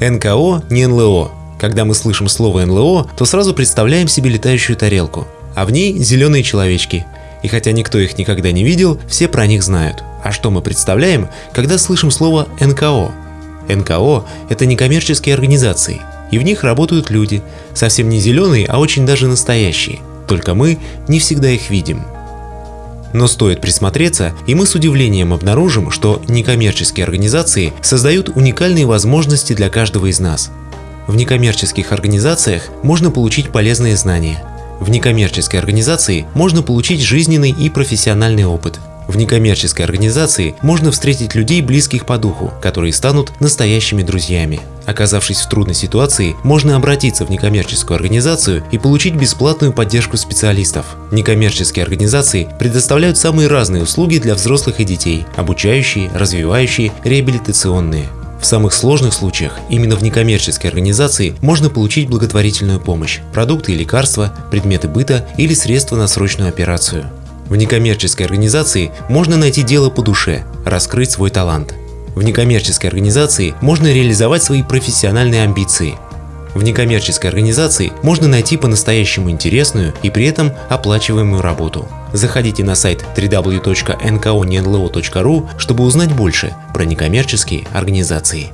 НКО не НЛО. Когда мы слышим слово НЛО, то сразу представляем себе летающую тарелку, а в ней зеленые человечки. И хотя никто их никогда не видел, все про них знают. А что мы представляем, когда слышим слово НКО? НКО – это некоммерческие организации, и в них работают люди, совсем не зеленые, а очень даже настоящие. Только мы не всегда их видим. Но стоит присмотреться, и мы с удивлением обнаружим, что некоммерческие организации создают уникальные возможности для каждого из нас. В некоммерческих организациях можно получить полезные знания. В некоммерческой организации можно получить жизненный и профессиональный опыт. В некоммерческой организации можно встретить людей, близких по духу, которые станут настоящими друзьями. Оказавшись в трудной ситуации, можно обратиться в некоммерческую организацию и получить бесплатную поддержку специалистов. Некоммерческие организации предоставляют самые разные услуги для взрослых и детей – обучающие, развивающие, реабилитационные. В самых сложных случаях именно в некоммерческой организации можно получить благотворительную помощь, продукты и лекарства, предметы быта или средства на срочную операцию. В некоммерческой организации можно найти дело по душе, раскрыть свой талант. В некоммерческой организации можно реализовать свои профессиональные амбиции. В некоммерческой организации можно найти по-настоящему интересную и при этом оплачиваемую работу. Заходите на сайт www.nkonenlo.ru, чтобы узнать больше про некоммерческие организации.